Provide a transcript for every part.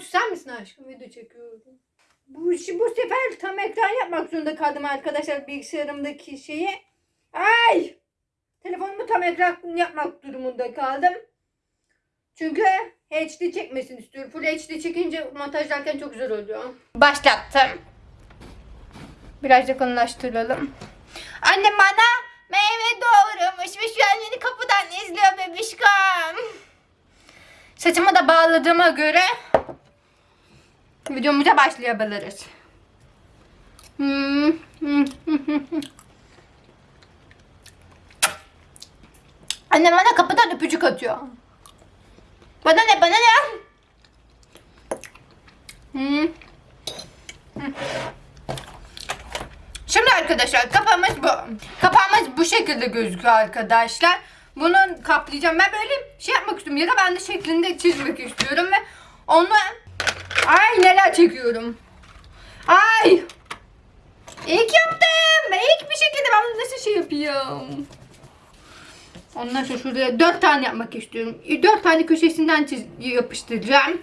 susar mısın aşkım? Video çekiyorum. Bu, bu sefer tam ekran yapmak zorunda kaldım arkadaşlar bilgisayarımdaki şeyi. Ay! Telefonumu tam ekran yapmak durumunda kaldım. Çünkü HD çekmesini istiyorum. Full HD çekince montajlarken çok güzel oluyor. Başlattım. Biraz yakınlaştıralım. Annem bana meyve doğramış ve şu an beni kapıdan izliyor bebişkom. Saçımı da bağladığıma göre videomuza başlayabiliriz. Hmm. Annem bana kapıdan öpücük atıyor. Bana ne bana ne? Hmm. Şimdi arkadaşlar kafamız bu. Kafamız bu şekilde gözüküyor arkadaşlar. Bunu kaplayacağım. Ben böyle şey yapmak istiyorum. Ya da ben de şeklinde çizmek istiyorum ve onu ay neler çekiyorum. Ay. İlk yaptım. İlk bir şekilde ben nasıl şey yapıyorum. Ondan sonra şuraya dört tane yapmak istiyorum. Dört tane köşesinden çiz yapıştıracağım.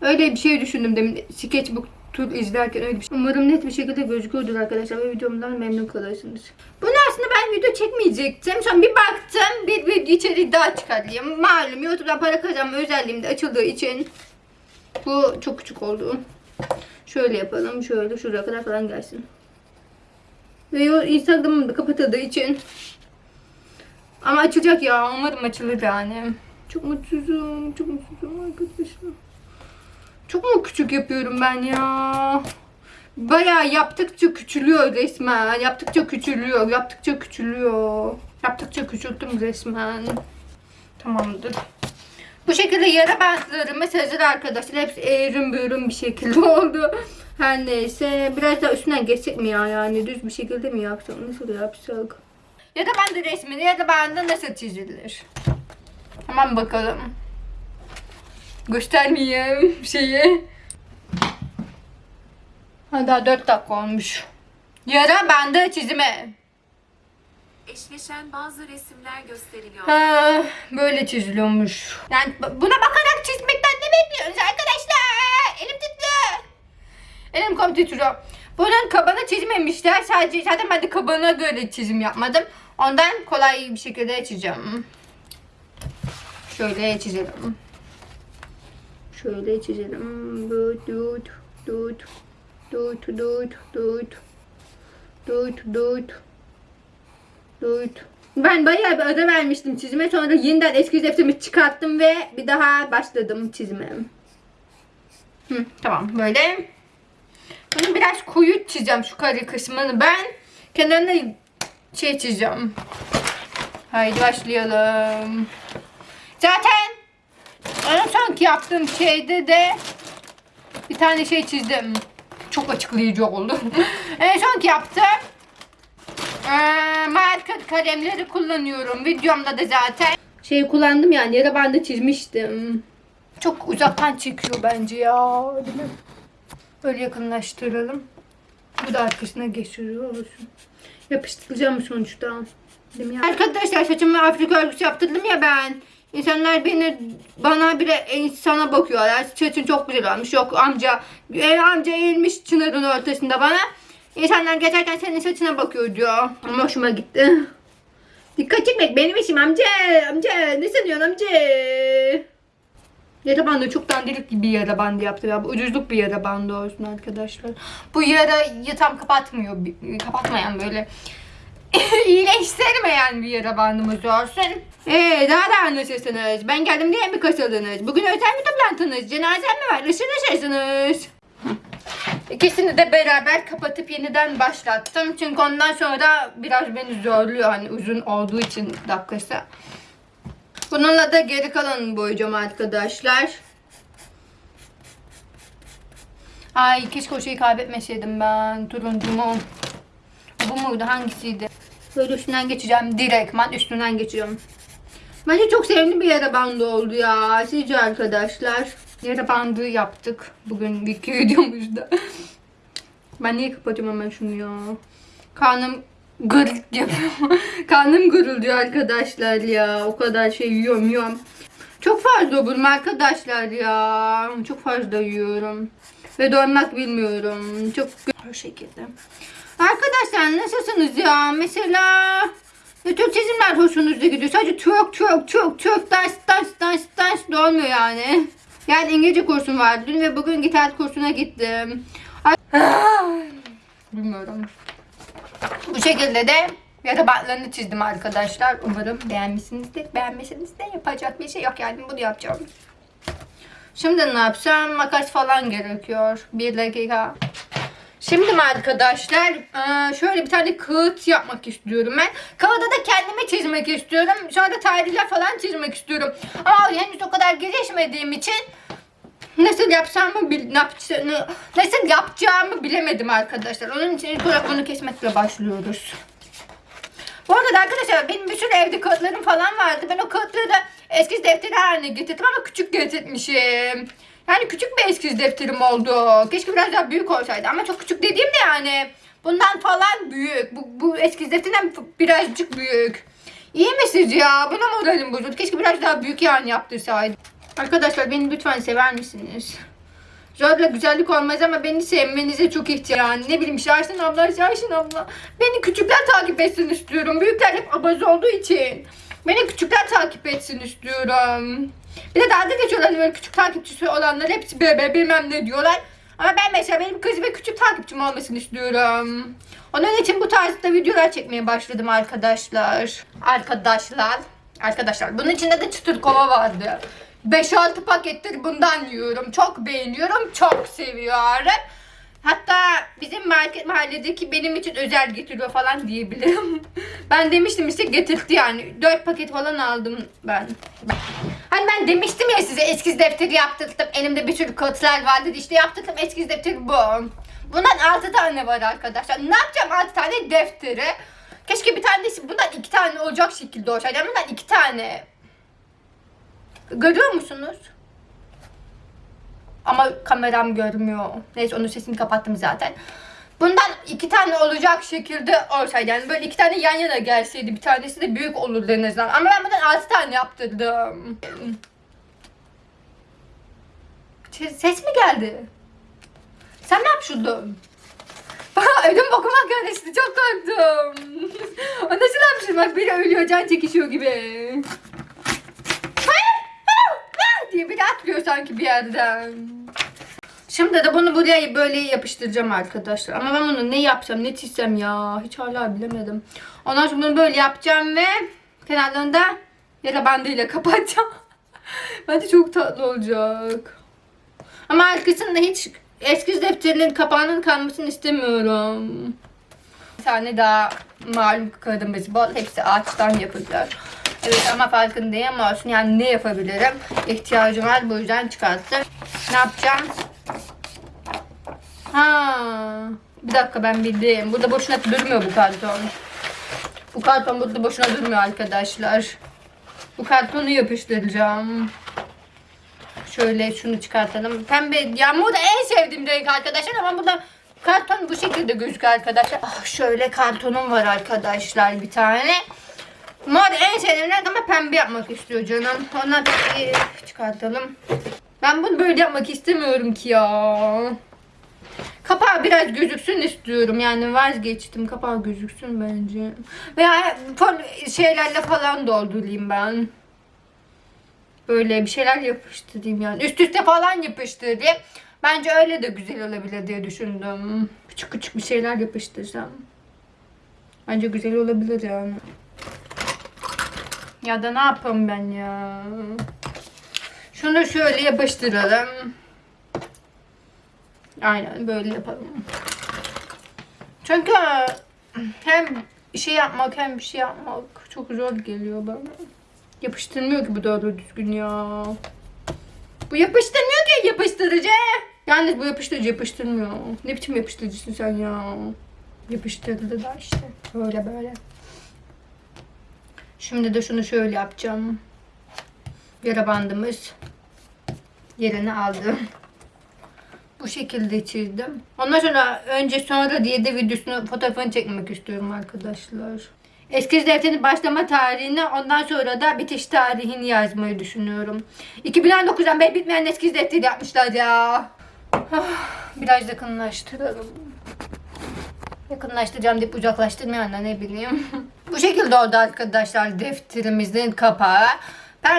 Öyle bir şey düşündüm demin. Sketchbook tur izlerken öyle bir şey. Umarım net bir şekilde gözüküyordur arkadaşlar ve videomdan memnun kalırsınız. Bunu aslında ben video çekmeyecektim. Sonra bir baktım bir video içerik daha çıkarayım. Malum YouTube'dan para kazanma özelliğim de açıldığı için bu çok küçük oldu. Şöyle yapalım. Şöyle şuraya kadar falan gelsin. Ve o Instagram'ım da kapatıldığı için ama açılacak ya. Umarım açılır yani. Çok mutsuzum. Çok mutsuzum arkadaşlar. Çok mu küçük yapıyorum ben ya? Bayağı yaptıkça küçülüyor resmen. Yaptıkça küçülüyor. Yaptıkça küçülüyor. Yaptıkça küçülttüm resmen. Tamamdır. Bu şekilde yara bantlarımız hazır arkadaşlar. Hepsi eğrim büğrüm bir şekilde oldu. Her neyse. Biraz daha üstünden geçsek mi ya? Yani düz bir şekilde mi yapsak? Nasıl yapsak? Ya da ben de resmini ya da ben de nasıl çizilir? Hemen bakalım. Göstermeyeyim şeyi. Ha, daha 4 dakika olmuş. Yara bende çizime. Eşleşen bazı resimler gösteriliyor. Ha, böyle çiziliyormuş. Yani buna bakarak çizmekten ne bekliyorsunuz arkadaşlar? Elim titriyor. Elim kom titriyor. Bunun kabanı çizmemişler. Sadece zaten ben de kabana göre çizim yapmadım. Ondan kolay bir şekilde çizeceğim. Şöyle çizelim. Şöyle çizelim. Dut dut dut dut dut dut dut dut dut ben bayağı bir ara vermiştim çizime. Sonra yeniden eski deftimi çıkarttım ve bir daha başladım çizime. Hı, tamam böyle. Bunu biraz koyu çizeceğim şu kare kısmını ben. Kenarına şey çizeceğim. Haydi başlayalım. Zaten en sonki yaptığım şeyde de bir tane şey çizdim. Çok açıklayıcı oldu. en sonki yaptım. Ee, marka kalemleri kullanıyorum. Videomda da zaten şey kullandım yani yara bandı çizmiştim. Çok uzaktan çekiyor bence ya. Değil mi? Böyle yakınlaştıralım. Bu da arkasına geçiriyor olsun. Yapıştıracağım sonuçta. Değil mi ya? Arkadaşlar saçımı Afrika örgüsü yaptırdım ya ben. İnsanlar beni bana bile insana bakıyorlar. Saçın çok güzel olmuş. Yok amca ev amca eğilmiş çınarın ortasında bana. İnsanlar geçerken senin saçına bakıyor diyor. Ama hoşuma gitti. Dikkat çekmek benim işim amca. Amca ne sanıyorsun amca? Yara bandı çok dandirik gibi yara bandı yaptı ya. Bu ucuzluk bir yara bandı olsun arkadaşlar. Bu yarayı tam kapatmıyor. Kapatmayan böyle iyileştirmeyen bir yara bandımız olsun. Ee, daha da anlaşırsınız. Ben geldim diye mi kasıldınız? Bugün özel mi toplantınız? Cenazem mi var? Işın ışırsınız. İkisini de beraber kapatıp yeniden başlattım. Çünkü ondan sonra biraz beni zorluyor. Hani uzun olduğu için dakikası. Bununla da geri kalanını boyayacağım arkadaşlar. Ay keşke o şeyi kaybetmeseydim ben. Turuncumu. Bu muydu? Hangisiydi? Böyle üstünden geçeceğim. Direktman üstünden geçiyorum. Bence çok sevimli bir yara bandı oldu ya. Sizce arkadaşlar. Yara bandı yaptık. Bugün iki videomuzda. ben niye kapatıyorum hemen şunu ya? Karnım gırık yapıyor. Karnım gurulduyor arkadaşlar ya. O kadar şey yiyorum yiyorum. Çok fazla oburum arkadaşlar ya. Çok fazla yiyorum. Ve doymak bilmiyorum. Çok bu şekilde. Arkadaşlar nasılsınız ya? Mesela ne tür çizimler hoşunuza gidiyor? Sadece Türk, Türk, Türk, Türk, ders, ders, ders de olmuyor yani. Yani İngilizce kursum vardı dün ve bugün gitar kursuna gittim. Ay- Bilmiyorum. Bu şekilde de yarabatlarını çizdim arkadaşlar. Umarım beğenmişsinizdir. Beğenmeseniz de yapacak bir şey yok yani bunu yapacağım. Şimdi ne yapsam? Makas falan gerekiyor. Bir dakika. Şimdi arkadaşlar eee, şöyle bir tane kağıt yapmak istiyorum ben. Kağıda da kendimi çizmek istiyorum. Sonra tarihler falan çizmek istiyorum. Ama henüz o kadar gelişmediğim için nasıl yapacağımı nasıl yapacağımı bilemedim arkadaşlar. Onun için ilk olarak bunu kesmekle başlıyoruz. Bu arada arkadaşlar benim bir sürü evde kağıtlarım falan vardı. Ben o kağıtları da eskiz defteri haline getirdim ama küçük getirmişim. Yani küçük bir eskiz defterim oldu. Keşke biraz daha büyük olsaydı ama çok küçük dediğim de yani bundan falan büyük. Bu, bu eskiz defterinden birazcık büyük. İyi mi sizce ya? Buna moralim bozuldu. Keşke biraz daha büyük yani yaptırsaydım. Arkadaşlar beni lütfen sever misiniz? Zorla güzellik olmaz ama beni sevmenize çok ihtiyacım. Yani ne bileyim Şahsin abla, Şahsin abla. Beni küçükler takip etsin istiyorum. Büyükler hep abaz olduğu için. Beni küçükler takip etsin istiyorum. Bir de dalga geçiyorlar hani böyle küçük takipçisi olanlar hepsi bebe bilmem ne diyorlar. Ama ben mesela benim kız ve küçük takipçim olmasını istiyorum. Onun için bu tarzda videolar çekmeye başladım arkadaşlar. Arkadaşlar. Arkadaşlar bunun içinde de çıtır kova vardı. 5-6 pakettir bundan yiyorum. Çok beğeniyorum. Çok seviyorum. Hatta bizim market mahalledeki benim için özel getiriyor falan diyebilirim. ben demiştim işte getirdi yani. 4 paket falan aldım ben. Hani ben demiştim ya size eskiz defteri yaptırdım. Elimde bir sürü kağıtlar vardı. İşte yaptırdım eskiz defteri bu. Bundan 6 tane var arkadaşlar. Ne yapacağım 6 tane defteri? Keşke bir tanesi bundan 2 tane olacak şekilde olsaydı. Bundan 2 tane. Görüyor musunuz? Ama kameram görmüyor. Neyse onun sesini kapattım zaten. Bundan iki tane olacak şekilde olsaydı yani böyle iki tane yan yana gelseydi bir tanesi de büyük olurdu en. Ama ben bundan altı tane yaptırdım. Ses- Ses mi geldi? Sen ne yapıyordun? Bana ödüm bokuma karıştı çok korktum. o nasıl hapşırmak biri ölüyor can çekişiyor gibi. Diye biri atlıyor sanki bir yerden. Şimdi de bunu buraya böyle yapıştıracağım arkadaşlar. Ama ben bunu ne yapsam ne çizsem ya. Hiç hala bilemedim. Ondan sonra bunu böyle yapacağım ve kenarlarını da yara bandıyla kapatacağım. Bence çok tatlı olacak. Ama arkasında hiç eskiz defterinin kapağının kalmasını istemiyorum. Bir tane daha malum kağıdımız bol. Hepsi ağaçtan yapılıyor. Evet ama farkındayım olsun yani ne yapabilirim? İhtiyacım var bu yüzden çıkarttım. Ne yapacağım? Ha, bir dakika ben bildim. Burada boşuna durmuyor bu karton. Bu karton burada boşuna durmuyor arkadaşlar. Bu kartonu yapıştıracağım. Şöyle şunu çıkartalım. Pembe yağmur da en sevdiğim renk arkadaşlar ama burada karton bu şekilde gözüküyor arkadaşlar. Ah, şöyle kartonum var arkadaşlar bir tane. Mor en sevdiğim ama pembe yapmak istiyor canım. Ondan peki çıkartalım. Ben bunu böyle yapmak istemiyorum ki ya. Kapağı biraz gözüksün istiyorum. Yani vazgeçtim. Kapağı gözüksün bence. Veya şeylerle falan doldurayım ben. Böyle bir şeyler yapıştırayım yani. Üst üste falan yapıştırayım. Bence öyle de güzel olabilir diye düşündüm. Küçük küçük bir şeyler yapıştırsam. Bence güzel olabilir yani. Ya da ne yapayım ben ya? Şunu şöyle yapıştıralım. Aynen böyle yapalım. Çünkü hem şey yapmak hem bir şey yapmak çok zor geliyor bana. Yapıştırmıyor ki bu doğru düzgün ya. Bu yapıştırmıyor ki yapıştırıcı. Yalnız bu yapıştırıcı yapıştırmıyor. Ne biçim yapıştırıcısın sen ya? Yapıştırdı da işte. Böyle böyle. Şimdi de şunu şöyle yapacağım. Yara bandımız yerini aldı. Bu şekilde çizdim. Ondan sonra önce sonra diye de videosunu fotoğrafını çekmek istiyorum arkadaşlar. Eskiz defterin başlama tarihini ondan sonra da bitiş tarihini yazmayı düşünüyorum. 2019'dan beri bitmeyen eskiz defteri yapmışlar ya. Ah, Biraz yakınlaştıralım. Yakınlaştıracağım deyip uzaklaştırmayan da ne bileyim. Bu şekilde oldu arkadaşlar defterimizin kapağı.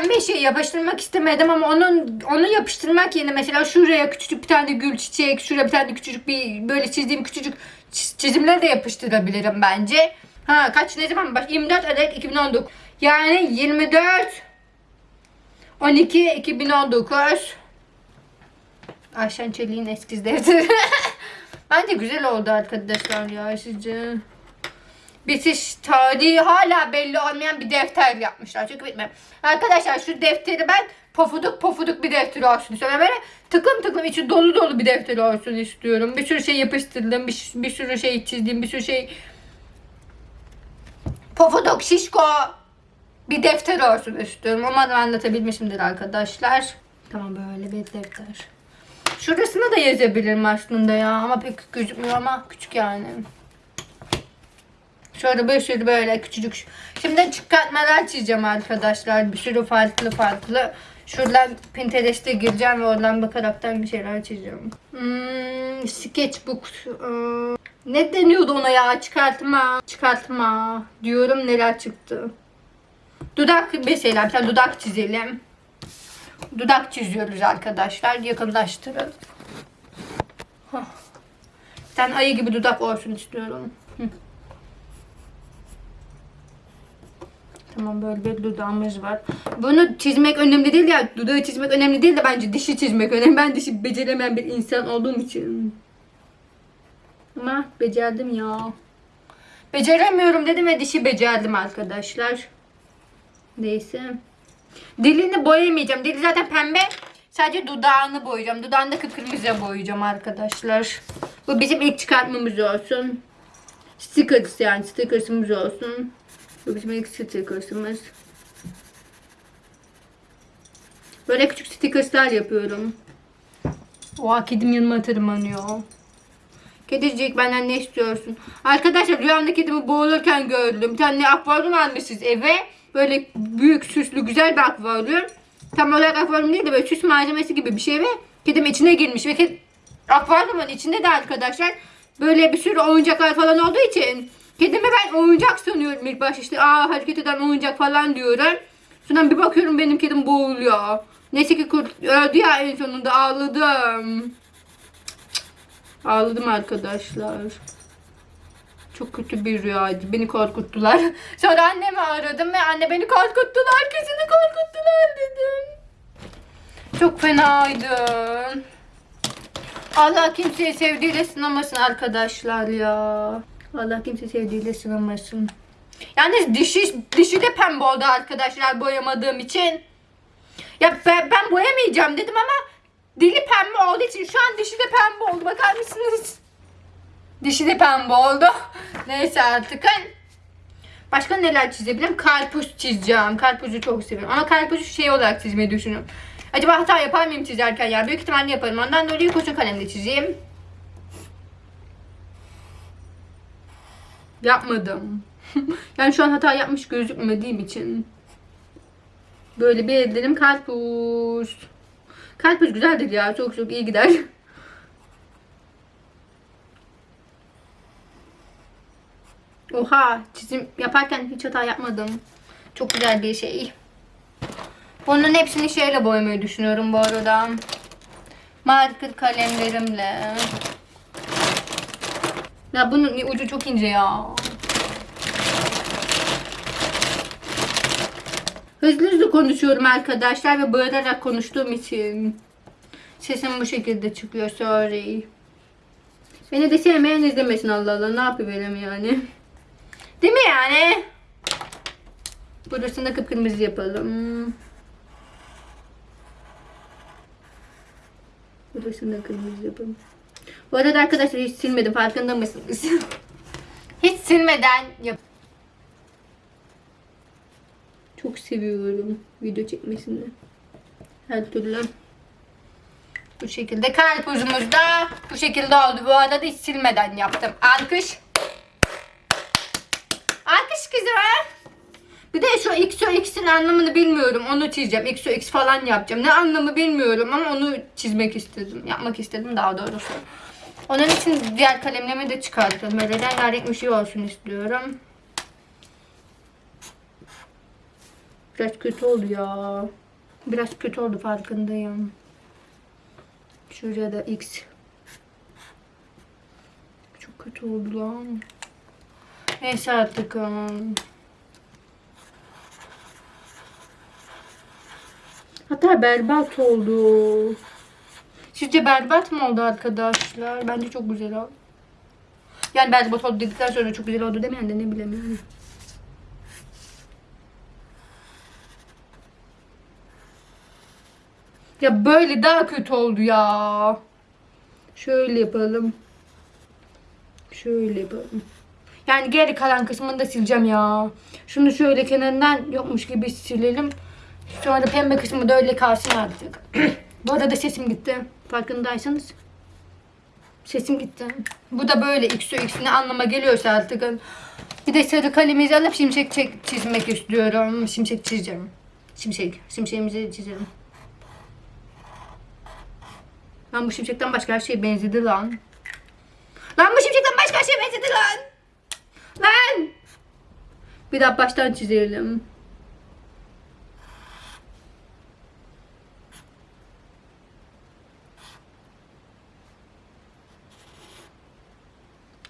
Bir şey yapıştırmak istemedim ama onun onu yapıştırmak yerine mesela şuraya küçücük bir tane gül çiçek, şuraya bir tane küçücük bir böyle çizdiğim küçücük çiz- çizimleri de yapıştırabilirim bence. Ha kaç ne zaman baş 24 adet 2019. Yani 24 12 2019 Ayşen Çelik'in eskiz defteri. Bence güzel oldu arkadaşlar ya sizce. Bitiş tarihi hala belli olmayan bir defter yapmışlar. Çünkü bitmem. Arkadaşlar şu defteri ben pofuduk pofuduk bir defter olsun istiyorum. Böyle tıklım tıklım içi dolu dolu bir defter olsun istiyorum. Bir sürü şey yapıştırdım. Bir, bir sürü şey çizdim. Bir sürü şey pofuduk şişko bir defter olsun istiyorum. Umarım anlatabilmişimdir arkadaşlar. Tamam böyle bir defter. Şurasına da yazabilirim aslında ya ama pek gözükmüyor ama küçük yani. Şöyle bir sürü böyle küçücük. Şimdi çıkartmalar çizeceğim arkadaşlar. Bir sürü farklı farklı. Şuradan Pinterest'e gireceğim ve oradan bakaraktan bir şeyler çizeceğim. Hmm, sketchbook. Ee, ne deniyordu ona ya? Çıkartma. Çıkartma. Diyorum neler çıktı. Dudak mesela bir dudak çizelim. Dudak çiziyoruz arkadaşlar. Yakınlaştırın. Hah. Bir tane ayı gibi dudak olsun istiyorum. Tamam böyle bir dudağımız var. Bunu çizmek önemli değil ya. Dudağı çizmek önemli değil de bence dişi çizmek önemli. Ben dişi beceremeyen bir insan olduğum için. Ama becerdim ya. Beceremiyorum dedim ve dişi becerdim arkadaşlar. Neyse. Dilini boyamayacağım. Dili zaten pembe. Sadece dudağını boyayacağım. Dudağını da kıpkırmızıya boyayacağım arkadaşlar. Bu bizim ilk çıkartmamız olsun. Stickers yani stickersımız olsun. Bizim ilk stickersımız. Böyle küçük stickerslar yapıyorum. Oha kedim yanıma tırmanıyor. Kedicik benden ne istiyorsun? Arkadaşlar rüyamda kedimi boğulurken gördüm. Bir tane akvaryum almışız eve. Böyle büyük süslü güzel bir akvaryum. Tam olarak akvaryum değil de böyle süs malzemesi gibi bir şey ve kedim içine girmiş. Ve ked... akvaryumun içinde de arkadaşlar böyle bir sürü oyuncaklar falan olduğu için kedimi ben oyuncak sanıyorum ilk başta işte aa hareket eden oyuncak falan diyorum. Sonra bir bakıyorum benim kedim boğuluyor. Neyse ki kurt öldü ya en sonunda ağladım. Ağladım arkadaşlar. Çok kötü bir rüyaydı. Beni korkuttular. Sonra annemi aradım ve anne beni korkuttular. Kesinlikle korkuttular dedim. Çok fenaydı. Allah kimseyi sevdiğiyle sınamasın arkadaşlar ya. Allah kimseyi sevdiğiyle sınamasın. Yalnız dişi, dişi de pembe oldu arkadaşlar boyamadığım için. Ya ben, ben boyamayacağım dedim ama dili pembe olduğu için şu an dişi de pembe oldu. Bakar mısınız? Dişi de pembe oldu. Neyse artık. Başka neler çizebilirim? Karpuz çizeceğim. Karpuzu çok seviyorum. Ama karpuzu şey olarak çizmeyi düşünüyorum. Acaba hata yapar mıyım çizerken ya? Büyük ihtimalle yaparım. Ondan dolayı kurşun kalemle çizeyim. Yapmadım. yani şu an hata yapmış gözükmediğim için. Böyle bir ellerim karpuz. Karpuz güzeldir ya. Çok çok iyi gider. Oha çizim yaparken hiç hata yapmadım. Çok güzel bir şey. Bunun hepsini şeyle boyamayı düşünüyorum bu arada. Marker kalemlerimle. Ya bunun ucu çok ince ya. Hızlı hızlı konuşuyorum arkadaşlar ve bağırarak konuştuğum için. Sesim bu şekilde çıkıyor sorry. Beni de sevmeyen izlemesin Allah Allah ne yapıverim yani. Değil mi yani? Burasını da kıpkırmızı yapalım. Burasını da kırmızı yapalım. Bu arada arkadaşlar hiç silmedim farkında mısınız? hiç silmeden yap. Çok seviyorum video çekmesini. Her türlü. Bu şekilde karpuzumuz da bu şekilde oldu. Bu arada hiç silmeden yaptım. Alkış. Alkış güzel. Bir de şu XO X'in anlamını bilmiyorum. Onu çizeceğim. XO X falan yapacağım. Ne anlamı bilmiyorum ama onu çizmek istedim. Yapmak istedim daha doğrusu. Onun için diğer kalemlerimi de çıkarttım. Böyle rengarenk bir şey olsun istiyorum. Biraz kötü oldu ya. Biraz kötü oldu farkındayım. Şuraya da X. Çok kötü oldu lan. Neyse artık. ım. Hatta berbat oldu. Sizce berbat mı oldu arkadaşlar? Bence çok güzel oldu. Yani berbat oldu dedikten sonra çok güzel oldu demeyen de ne bilemiyorum. Ya böyle daha kötü oldu ya. Şöyle yapalım. Şöyle yapalım. Yani geri kalan kısmını da sileceğim ya. Şunu şöyle kenarından yokmuş gibi silelim. Sonra pembe kısmı da öyle kalsın artık. Bu arada sesim gitti. Farkındaysanız. Sesim gitti. Bu da böyle x x ne anlama geliyorsa artık. Bir de sarı kalemizi alıp şimşek çek- çizmek istiyorum. Şimşek çizeceğim. Şimşek. Şimşeğimizi çizelim. Lan bu şimşekten başka her şey benzedi lan. Lan bu şimşekten başka her şey benzedi lan. Lan. Bir daha baştan çizelim.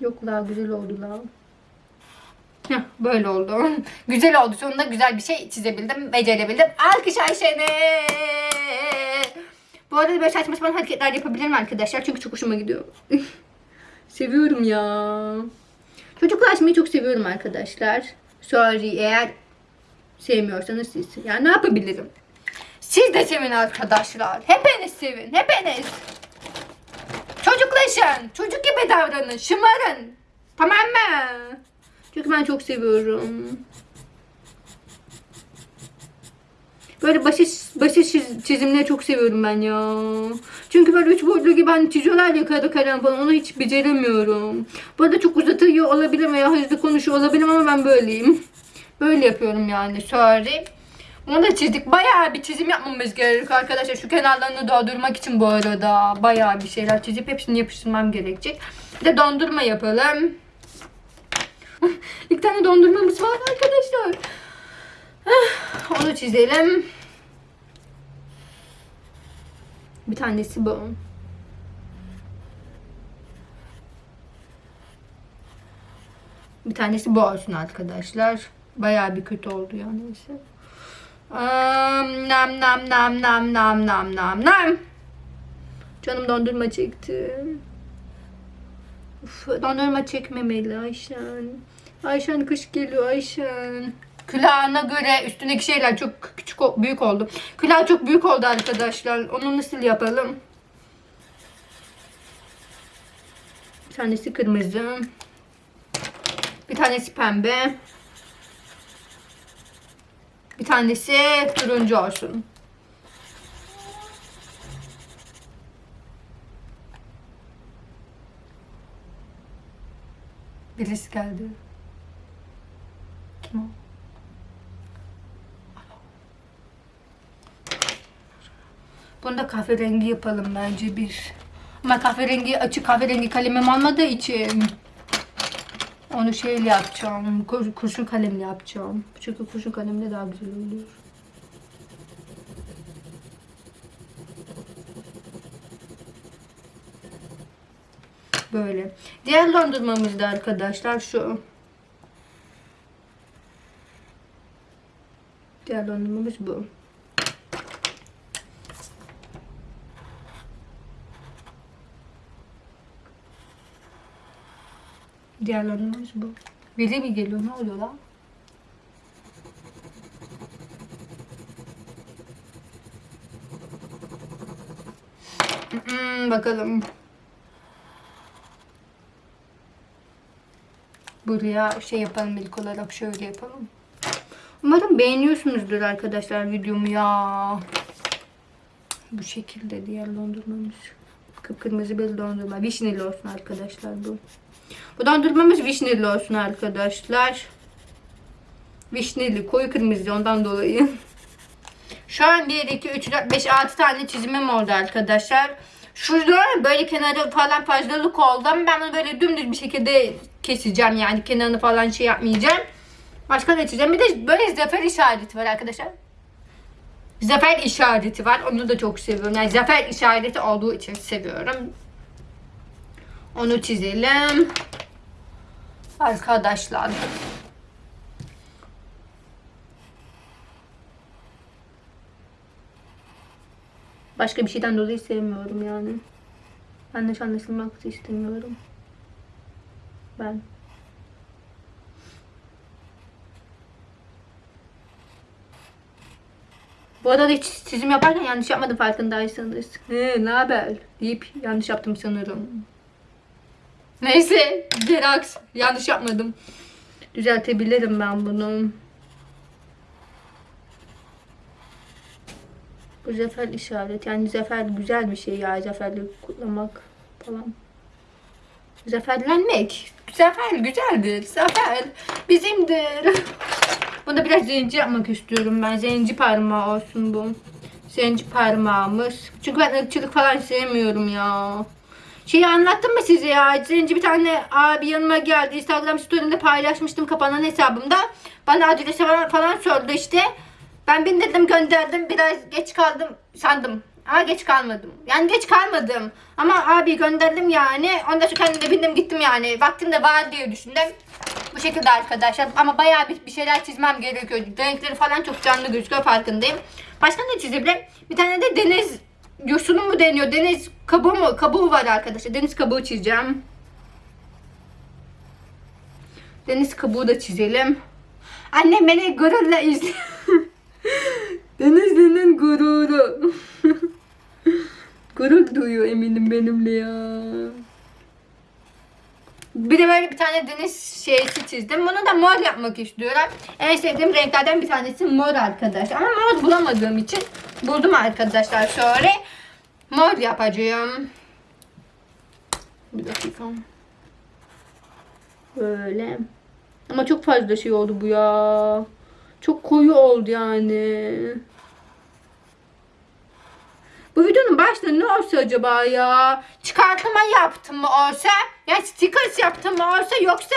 Yok la güzel oldu la. Heh, böyle oldu. güzel oldu. Sonunda güzel bir şey çizebildim, becerebildim. Alkış Ayşe'ne. Bu arada böyle saçma sapan hareketler yapabilirim arkadaşlar. Çünkü çok hoşuma gidiyor. seviyorum ya. Çocuklaşmayı çok seviyorum arkadaşlar. Sorry eğer sevmiyorsanız siz. Ya ne yapabilirim? Siz de sevin arkadaşlar. Hepiniz sevin. Hepiniz. Çocuklaşın. Çocuk gibi davranın. Şımarın. Tamam mı? Çünkü ben çok seviyorum. Böyle basit çiz- çizimleri çok seviyorum ben ya. Çünkü böyle üç boyutlu gibi hani çiziyorlar ya kağıda kalem falan onu hiç beceremiyorum. Bu arada çok uzatıyor olabilirim veya hızlı konuşuyor olabilirim ama ben böyleyim. Böyle yapıyorum yani sorry. Onu da çizdik. Bayağı bir çizim yapmamız gerekiyor arkadaşlar. Şu kenarlarını doldurmak için bu arada bayağı bir şeyler çizip hepsini yapıştırmam gerekecek. Bir de dondurma yapalım. İlk tane dondurmamız var arkadaşlar. Ah, Onu çizelim. Bir tanesi bu. Bir tanesi bu olsun arkadaşlar. Bayağı bir kötü oldu ya neyse. Am, nam nam nam nam nam nam nam nam. Canım dondurma çekti. Uf, dondurma çekmemeli Ayşen. Ayşen kış geliyor Ayşen. Külahına göre üstündeki şeyler çok küçük büyük oldu. Külah çok büyük oldu arkadaşlar. Onu nasıl yapalım? Bir tanesi kırmızı. Bir tanesi pembe. Bir tanesi turuncu olsun. Birisi geldi. Kim o? Bunu da kahverengi yapalım bence bir. Ama kahverengi açık kahverengi kalemim olmadığı için onu şeyle yapacağım. kur- Kurşun kalemle yapacağım. Çünkü kurşun kalemle daha güzel oluyor. Böyle. Diğer dondurmamız da arkadaşlar şu. Diğer dondurmamız bu. Diğer dondurmamız bu. Biri mi geliyor? Ne oluyor lan? Hmm, bakalım. Buraya şey yapalım ilk olarak şöyle yapalım. Umarım beğeniyorsunuzdur arkadaşlar videomu ya. Bu şekilde diğer dondurmamız. Kıpkırmızı bir dondurma. Vişneli olsun arkadaşlar bu. Bu dondurmamız vişneli olsun arkadaşlar. Vişneli, koyu kırmızı ondan dolayı. Şu an 1, 2, 3, 4, 5, 6 tane çizimim oldu arkadaşlar. Şurada böyle kenarı falan fazlalık oldu ama ben bunu böyle dümdüz bir şekilde keseceğim yani kenarını falan şey yapmayacağım. Başka ne çizeceğim? Bir de böyle zafer işareti var arkadaşlar. Zafer işareti var. Onu da çok seviyorum. Yani zafer işareti olduğu için seviyorum. Onu çizelim. Arkadaşlar. Başka bir şeyden dolayı sevmiyorum yani. Yanlış anlaşılmak istemiyorum. Ben. Bu arada hiç çizim yaparken yanlış yapmadım farkındaysanız. Ne haber deyip yanlış yaptım sanırım. Neyse Gerax yanlış yapmadım. Düzeltebilirim ben bunu. Bu zafer işaret. Yani zafer güzel bir şey ya. Zaferli kutlamak falan. Zaferlenmek. Zafer güzeldir. Zafer bizimdir. Bunda biraz zenci yapmak istiyorum ben. Zenci parmağı olsun bu. Zenci parmağımız. Çünkü ben ırkçılık falan sevmiyorum ya. Şeyi anlattım mı size ya? Zenci bir tane abi yanıma geldi. Instagram story'imde paylaşmıştım kapanan hesabımda. Bana adresi falan, sordu işte. Ben bindirdim gönderdim. Biraz geç kaldım sandım. Ama geç kalmadım. Yani geç kalmadım. Ama abi gönderdim yani. Ondan sonra kendim de bindim gittim yani. Vaktim de var diye düşündüm. Bu şekilde arkadaşlar. Ama bayağı bir, bir şeyler çizmem gerekiyor. Renkleri falan çok canlı gözüküyor farkındayım. Başka ne çizebilirim? Bir tane de deniz yosunu mu deniyor? Deniz kabuğu mu? Kabuğu var arkadaşlar. Deniz kabuğu çizeceğim. Deniz kabuğu da çizelim. Annem beni gururla izliyor. Denizli'nin gururu. Gurur duyuyor eminim benimle ya. Bir de böyle bir tane deniz şeysi çizdim. Bunu da mor yapmak istiyorum. En sevdiğim renklerden bir tanesi mor arkadaşlar. Ama mor bulamadığım için buldum arkadaşlar şöyle. Mor yapacağım. Bir dakika. Böyle. Ama çok fazla şey oldu bu ya. Çok koyu oldu yani. Bu videonun başta ne olsa acaba ya? Çıkartma yaptım mı olsa? Yani stickers yaptım mı olsa yoksa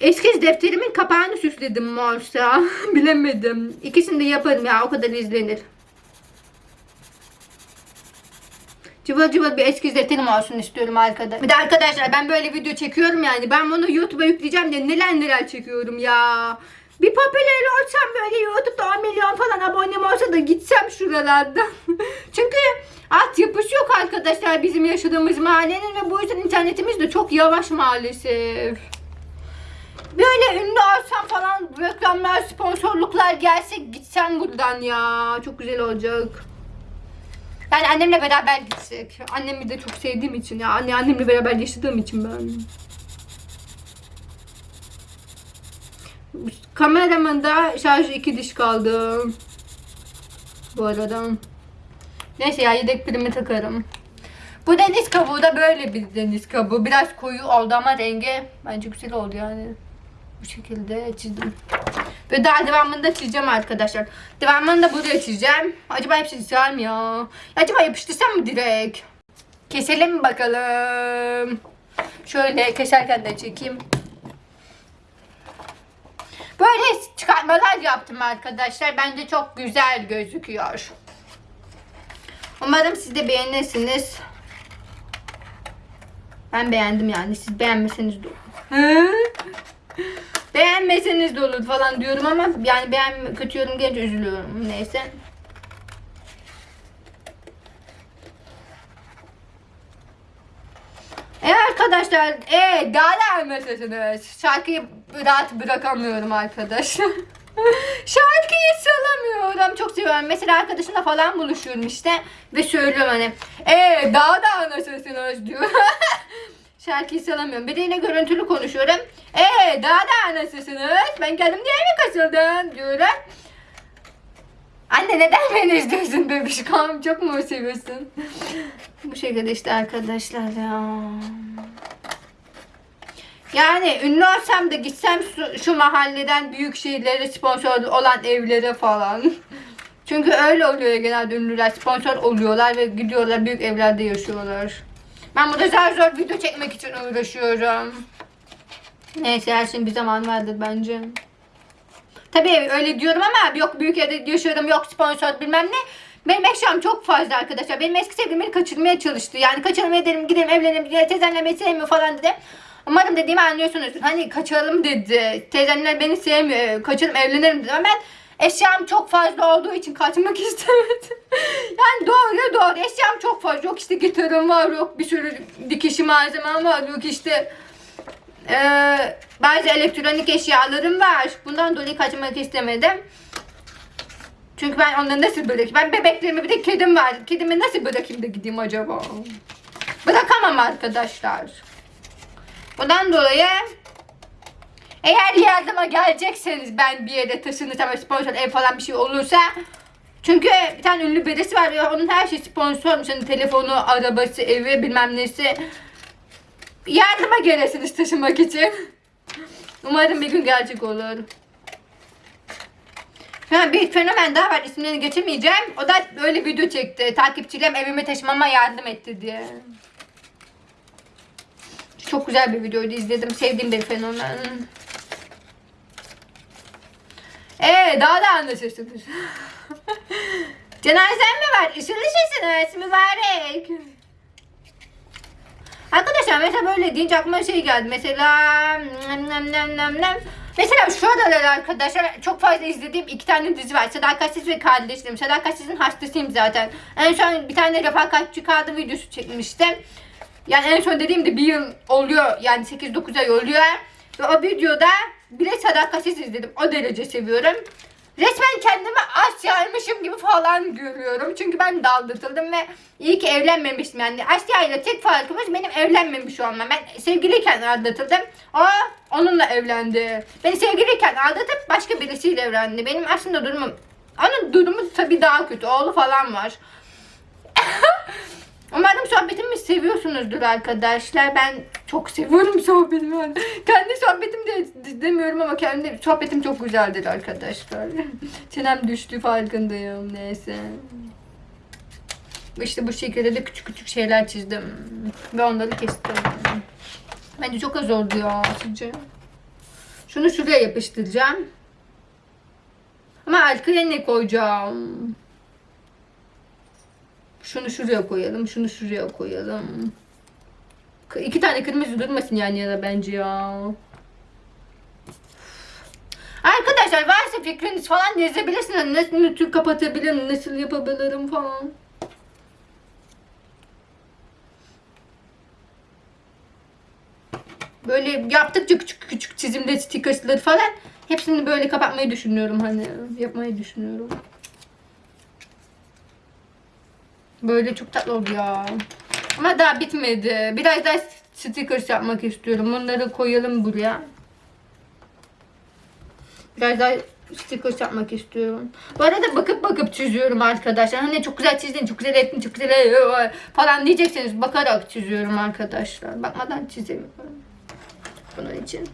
eskiz defterimin kapağını süsledim mi olsa? Bilemedim. İkisini de yaparım ya o kadar izlenir. Cıvıl cıvıl bir eskiz defterim olsun istiyorum arkadaşlar. Bir de arkadaşlar ben böyle video çekiyorum yani. Ben bunu YouTube'a yükleyeceğim diye neler neler çekiyorum ya. Bir popüler olsam böyle YouTube'da 10 milyon falan abonem olsa da gitsem şuralardan. Çünkü altyapısı yok arkadaşlar bizim yaşadığımız mahallenin ve bu yüzden internetimiz de çok yavaş maalesef. Böyle ünlü olsam falan reklamlar, sponsorluklar gelse gitsem buradan ya. Çok güzel olacak. Yani annemle beraber gitsek. Annemi de çok sevdiğim için ya. Anne annemle beraber yaşadığım için ben. Kameramın da şarjı iki diş kaldı. Bu arada. Neyse ya yedek pilimi takarım. Bu deniz kabuğu da böyle bir deniz kabuğu. Biraz koyu oldu ama rengi bence güzel oldu yani. Bu şekilde çizdim. Ve daha devamını da çizeceğim arkadaşlar. Devamını da buraya çizeceğim. Acaba mı ya? Acaba yapıştırsam mı direkt? Keselim bakalım? Şöyle keserken de çekeyim. Böyle çıkartmalar yaptım arkadaşlar. Bence çok güzel gözüküyor. Umarım siz de beğenirsiniz. Ben beğendim yani. Siz beğenmeseniz de olur. Beğenmeseniz de olur falan diyorum ama yani beğen kötü yorum gelince üzülüyorum. Neyse. Evet arkadaşlar, e daha da mesajınız. Şarkıyı rahat bırakamıyorum arkadaşlar. Şarkıyı salamıyorum. Çok seviyorum. Mesela arkadaşımla falan buluşuyorum işte. Ve söylüyorum hani. E daha da nasılsınız diyor. Şarkıyı salamıyorum. Biriyle görüntülü konuşuyorum. E daha da nasılsınız? Ben kendim diye mi kasıldım diyorum. Anne neden beni izliyorsun bebişkom? Çok mu seviyorsun? Bu şekilde işte arkadaşlar ya. Yani ünlü olsam da gitsem şu, şu mahalleden büyük şehirlere sponsor olan evlere falan. Çünkü öyle oluyor genelde ünlüler sponsor oluyorlar ve gidiyorlar büyük evlerde yaşıyorlar. Ben burada zar zor video çekmek için uğraşıyorum. Neyse her şeyin bir zaman vardır bence. Tabii öyle diyorum ama yok büyük evde yaşıyorum yok sponsor bilmem ne. Benim eşyam çok fazla arkadaşlar. Benim eski sevgilim beni kaçırmaya çalıştı. Yani kaçırmaya dedim gidelim evlenelim beni sevmiyor falan dedi. Umarım dediğimi anlıyorsunuz. Hani kaçalım dedi. Teyzemler beni sevmiyor. Kaçalım evlenelim dedi. Ama ben eşyam çok fazla olduğu için kaçmak istemedim. yani doğru doğru eşyam çok fazla. Yok işte gitarım var yok bir sürü dikişi malzemem var yok işte ee, bazı elektronik eşyalarım var. Bundan dolayı kaçmak istemedim. Çünkü ben onları nasıl bırakayım? Ben bebeklerimi bir de kedim var. Kedimi nasıl bırakayım da gideyim acaba? Bırakamam arkadaşlar. Bundan dolayı eğer yardıma gelecekseniz ben bir yere taşınırsam sponsor ev falan bir şey olursa çünkü bir tane ünlü birisi var ve onun her şeyi sponsormuş. Hani telefonu, arabası, evi bilmem nesi. Yardıma gelirsiniz taşınmak için. Umarım bir gün gerçek olur. Ha, bir fenomen daha var isimlerini geçemeyeceğim. O da böyle video çekti. Takipçilerim evime taşımama yardım etti diye. Çok güzel bir videoydu izledim. Sevdiğim bir fenomen. Ee daha da anlaşırsınız. Cenazen mi var? Işıl ışılsınız mübarek. Mesela böyle deyince aklıma şey geldi. Mesela nem nem nem nem. Mesela şu aralar arkadaşlar çok fazla izlediğim iki tane dizi var. Sadakatsiz ve Kardeşlerim. Sadakatsiz'in hastasıyım zaten. En son bir tane refakatçi kadın videosu çekmiştim. Yani en son dediğimde bir yıl oluyor. Yani 8-9 ay oluyor. Ve o videoda bile sadakatsiz izledim. O derece seviyorum. Resmen kendimi Asya'ymışım gibi falan görüyorum. Çünkü ben de aldatıldım ve iyi ki evlenmemiştim. Yani Asya ile tek farkımız benim evlenmemiş olmam. Ben sevgiliyken aldatıldım. O onunla evlendi. Beni sevgiliyken aldatıp başka birisiyle evlendi. Benim aslında durumum... Onun durumu tabii daha kötü. Oğlu falan var. Umarım sohbetimi seviyorsunuzdur arkadaşlar. Ben çok seviyorum sohbetimi. Yani kendi sohbetim de demiyorum ama kendi sohbetim çok güzeldir arkadaşlar. Çenem düştü farkındayım. Neyse. İşte bu şekilde de küçük küçük şeyler çizdim. Ve onları kestim. Bence çok az oldu ya sizce. Şunu şuraya yapıştıracağım. Ama arkaya ne koyacağım? Şunu şuraya koyalım, şunu şuraya koyalım. İki tane kırmızı durmasın yan yana bence ya. Arkadaşlar varsa fikriniz falan yazabilirsiniz. Nasıl nötr kapatabilirim, nasıl yapabilirim falan. Böyle yaptıkça küçük küçük çizimde stickersları falan hepsini böyle kapatmayı düşünüyorum hani yapmayı düşünüyorum. Böyle çok tatlı oldu ya. Ama daha bitmedi. Biraz daha stickers yapmak istiyorum. Bunları koyalım buraya. Biraz daha stickers yapmak istiyorum. Bu arada bakıp bakıp çiziyorum arkadaşlar. Hani çok güzel çizdin, çok güzel ettin, çok güzel falan diyecekseniz bakarak çiziyorum arkadaşlar. Bakmadan çizemiyorum. Bunun için.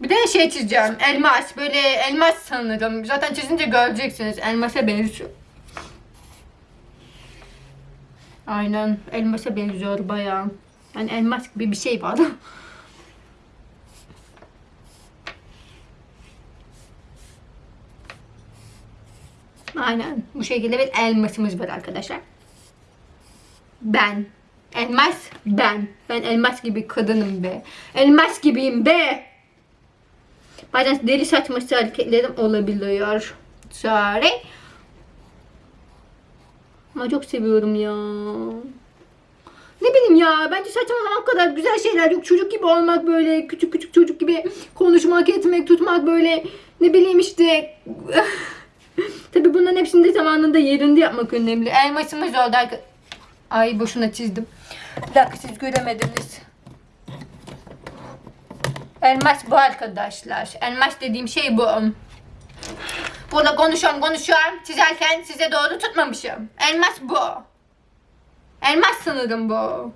Bir de şey çizeceğim. Elmas. Böyle elmas sanırım. Zaten çizince göreceksiniz. Elmasa benziyor. Aynen. Elmasa benziyor bayağı. Yani elmas gibi bir şey var. Aynen. Bu şekilde bir elmasımız var arkadaşlar. Ben. Elmas ben. Ben elmas gibi kadınım be. Elmas gibiyim be. Bazen deli saçması hareketlerim olabiliyor. Sorry. Ama çok seviyorum ya. Ne bileyim ya bence saçmalamak kadar güzel şeyler yok. Çocuk gibi olmak böyle küçük küçük çocuk gibi konuşmak etmek tutmak böyle ne bileyim işte. Tabi bunların hepsini de zamanında yerinde yapmak önemli. Elmasımız oldu arka- Ay boşuna çizdim. Bir dakika siz göremediniz. Elmas bu arkadaşlar. Elmas dediğim şey bu. Burada konuşuyorum konuşuyorum. Çizerken size doğru tutmamışım. Elmas bu. Elmas sanırım bu.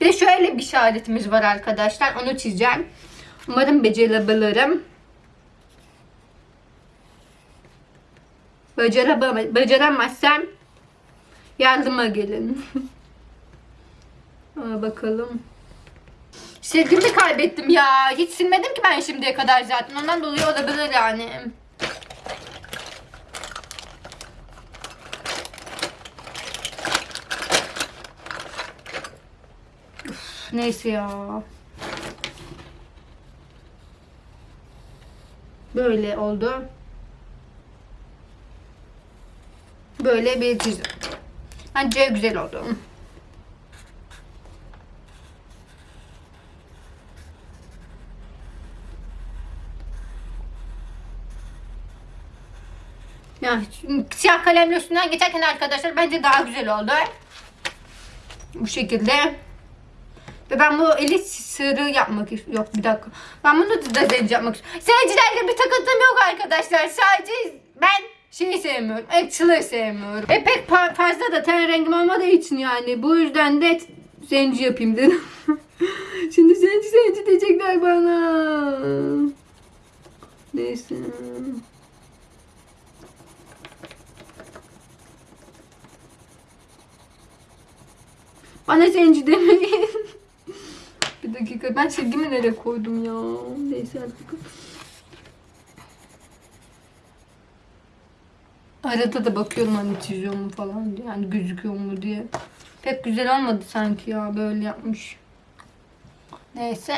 Bir de şöyle bir işaretimiz var arkadaşlar. Onu çizeceğim. Umarım becerebilirim. Beceremem, beceremezsem yardıma gelin. Aa, bakalım. Silgimi kaybettim ya. Hiç silmedim ki ben şimdiye kadar zaten. Ondan dolayı olabilir yani. Neyse ya. Böyle oldu. Böyle bir çizim. Bence güzel oldu. Ya siyah kalemle üstünden geçerken arkadaşlar bence daha güzel oldu. Bu şekilde. Ve ben bu eli sarı yapmak istiyorum. Yok bir dakika. Ben bunu da zenci yapmak istiyorum. Zencilerle bir takıntım yok arkadaşlar. Sadece ben şeyi sevmiyorum. Actual'ı sevmiyorum. E pek fa- fazla da ten rengim olmadığı için yani. Bu yüzden de zenci yapayım dedim. Şimdi zenci zenci diyecekler bana. Neyse. Bana zenci demeyin. bir dakika ben silgimi nereye koydum ya? Neyse artık. Arada da bakıyorum hani çiziyor mu falan diye. Yani gözüküyor mu diye. Pek güzel olmadı sanki ya böyle yapmış. Neyse.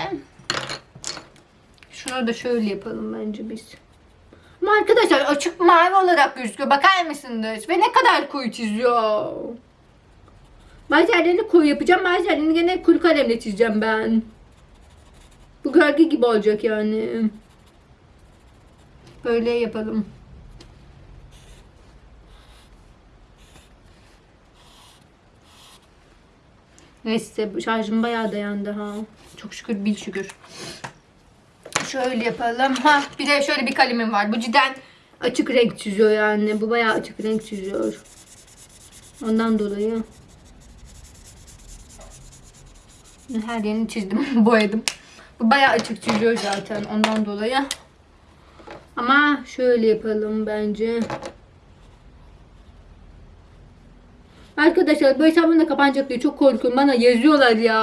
Şunu da şöyle yapalım bence biz. Ama arkadaşlar açık mavi olarak gözüküyor. Bakar mısınız? Ve ne kadar koyu çiziyor. Bazı yerlerini koyu yapacağım. Bazı yerlerini gene kuru kalemle çizeceğim ben. Bu gölge gibi olacak yani. Böyle yapalım. Neyse şarjım bayağı dayandı ha. Çok şükür bil şükür. Şöyle yapalım. Ha bir de şöyle bir kalemim var. Bu cidden açık renk çiziyor yani. Bu bayağı açık renk çiziyor. Ondan dolayı. Her yerini çizdim. boyadım. Bu bayağı açık çiziyor zaten. Ondan dolayı. Ama şöyle yapalım bence. Arkadaşlar bu hesabım da kapanacak diye çok korkuyorum. Bana yazıyorlar ya.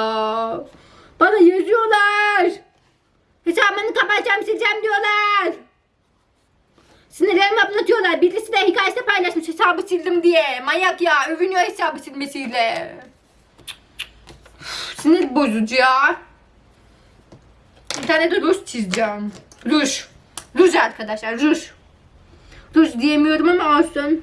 Bana yazıyorlar. Hesabını kapatacağım sileceğim diyorlar. Sinirlerimi atlatıyorlar. Birisi de hikayesinde paylaşmış hesabı sildim diye. Manyak ya. Övünüyor hesabı silmesiyle. Sinir bozucu ya. Bir tane de ruj çizeceğim. Ruj. Ruj arkadaşlar ruj. Ruj diyemiyorum ama olsun.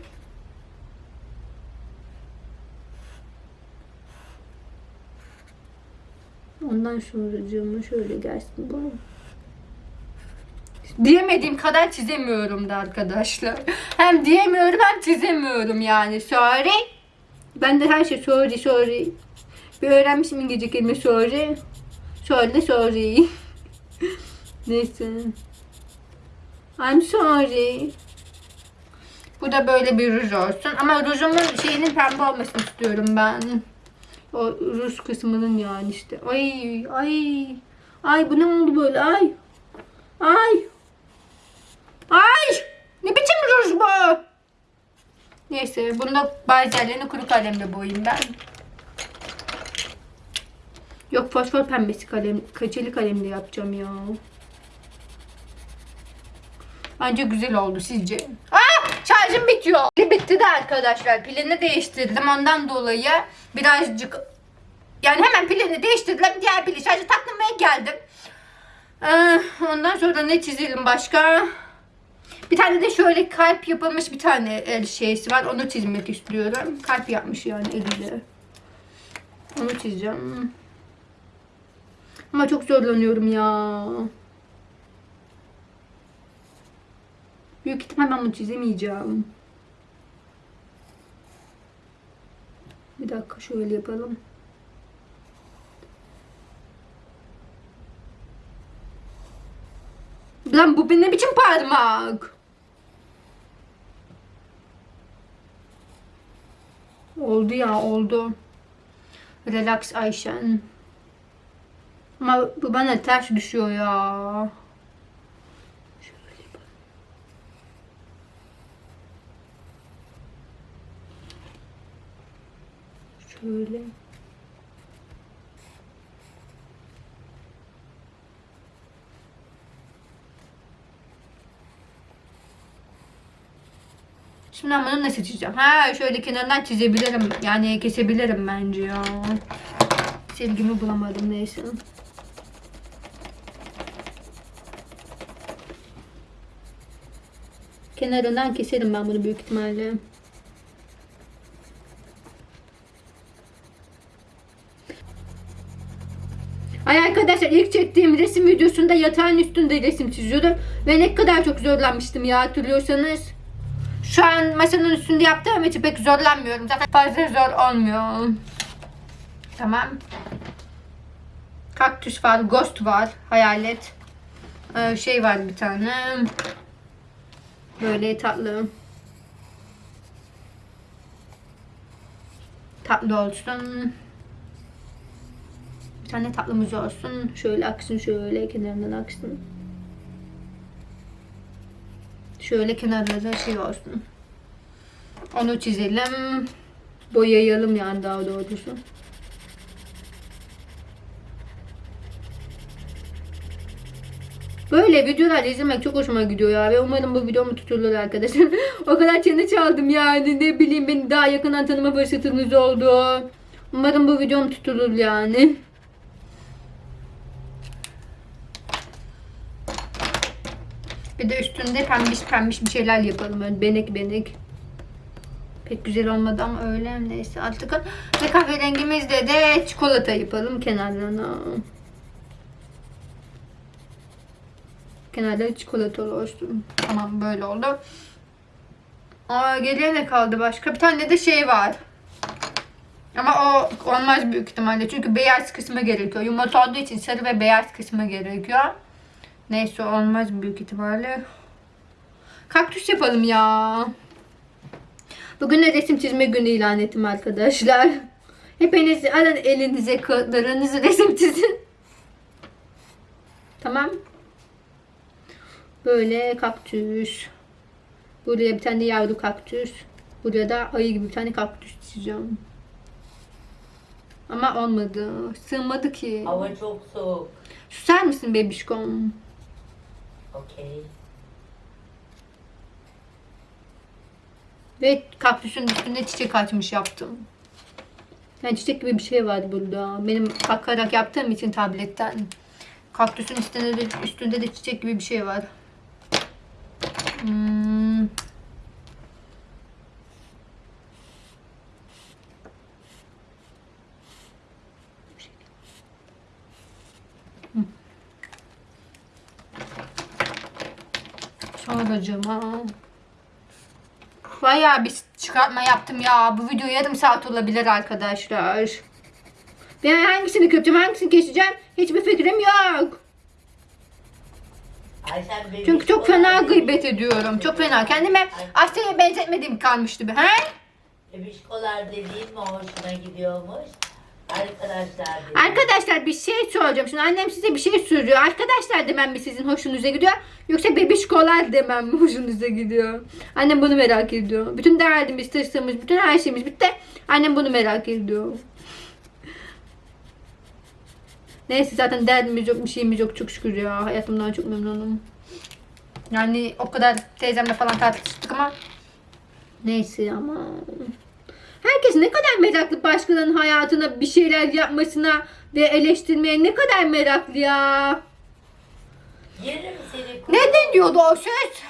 Ondan sonra şöyle gelsin bu. Diyemediğim kadar çizemiyorum da arkadaşlar. Hem diyemiyorum hem çizemiyorum yani. Sorry. Ben de her şey sorry sorry. Bir öğrenmişim İngilizce kelime sorry. Sorry sorry. Neyse. I'm sorry. Bu da böyle bir ruj olsun. Ama rujumun şeyinin pembe olmasını istiyorum ben. O ruj kısmının yani işte. Ay ay. Ay bu ne oldu böyle ay. Ay. Ay. Ne biçim ruj bu? Neyse bunu da bazı yerlerini kuru kalemle boyayayım ben. Yok fosfor pembesi kalem, kaçeli kalemle yapacağım ya. Bence güzel oldu sizce. Aa, şarjım bitiyor. Pili bitti de arkadaşlar. Pilini değiştirdim. Ondan dolayı birazcık yani hemen pilini değiştirdim. Diğer pili şarjı takmaya geldim. Ee, ondan sonra ne çizelim başka? Bir tane de şöyle kalp yapılmış bir tane el şeysi var. Onu çizmek istiyorum. Kalp yapmış yani eliyle. Onu çizeceğim. Ama çok zorlanıyorum ya. Büyük ihtimal ben bunu çizemeyeceğim. Bir dakika şöyle yapalım. Lan bu ne biçim parmak? Oldu ya oldu. Relax Ayşen. Ama bu bana ters düşüyor ya. Şöyle. Şimdi ben bunu nasıl çizeceğim? Ha şöyle kenarından çizebilirim. Yani kesebilirim bence ya. Silgimi bulamadım neyse. Kenarından keserim ben bunu büyük ihtimalle. Ay arkadaşlar ilk çektiğim resim videosunda yatağın üstünde resim çiziyordum. Ve ne kadar çok zorlanmıştım ya hatırlıyorsanız. Şu an masanın üstünde yaptığım için pek zorlanmıyorum. Zaten fazla zor olmuyor. Tamam. Kaktüs var, ghost var, hayalet. Ee, şey var bir tane. Böyle tatlı. Tatlı olsun. Bir tane tatlımız olsun. Şöyle aksın şöyle kenarından aksın. Şöyle kenarlarda şey olsun. Onu çizelim. Boyayalım yani daha doğrusu. Böyle videolar izlemek çok hoşuma gidiyor ya ve umarım bu videomu tutulur arkadaşlar. o kadar challenge aldım yani ne bileyim beni daha yakından tanıma fırsatınız oldu. Umarım bu videom tutulur yani. Bir de üstünde pembiş pembiş bir şeyler yapalım. Böyle benek benek. Pek güzel olmadı ama öyle neyse artık. Ve kahverengimizde de çikolata yapalım kenarlarına. Kenarları çikolatalı olsun. Tamam böyle oldu. Aa, geriye ne kaldı başka? Bir tane de şey var. Ama o olmaz büyük ihtimalle. Çünkü beyaz kısmı gerekiyor. Yumurta olduğu için sarı ve beyaz kısmı gerekiyor. Neyse olmaz büyük ihtimalle. Kaktüs yapalım ya. Bugün de resim çizme günü ilan ettim arkadaşlar. Hepiniz alın elinize kağıtlarınızı resim çizin. Tamam. Böyle kaktüs. Buraya bir tane yavru kaktüs. Buraya da ayı gibi bir tane kaktüs çizeceğim. Ama olmadı. Sığmadı ki. Hava çok soğuk. Susar mısın bebişkom? Okey. Ve kaktüsün üstünde çiçek açmış yaptım. Yani çiçek gibi bir şey vardı burada. Benim bakarak yaptığım için tabletten. Kaktüsün üstünde de, üstünde de çiçek gibi bir şey var. Hmm. Sonracıma. Bayağı bir çıkartma yaptım ya. Bu video yarım saat olabilir arkadaşlar. Ben hangisini köpeceğim, hangisini keseceğim hiçbir fikrim yok. Çünkü çok fena gıybet ediyorum. Çok fena. Kendime Asya'ya benzetmediğim kalmıştı bir. He? Bebişkolar dediğin mi hoşuna gidiyormuş? Arkadaşlar dedi. Arkadaşlar bir şey soracağım. Şimdi annem size bir şey soruyor. Arkadaşlar demem mi sizin hoşunuza gidiyor? Yoksa bebişkolar demem mi hoşunuza gidiyor? Annem bunu merak ediyor. Bütün derdimiz, tırsımız, bütün her şeyimiz bitti. Annem bunu merak ediyor. Neyse zaten derdimiz yok, bir şeyimiz yok çok şükür ya. Hayatımdan çok memnunum. Yani o kadar teyzemle falan tartıştık ama neyse ama Herkes ne kadar meraklı başkalarının hayatına bir şeyler yapmasına ve eleştirmeye ne kadar meraklı ya. Yerim seni Ne deniyordu o söz?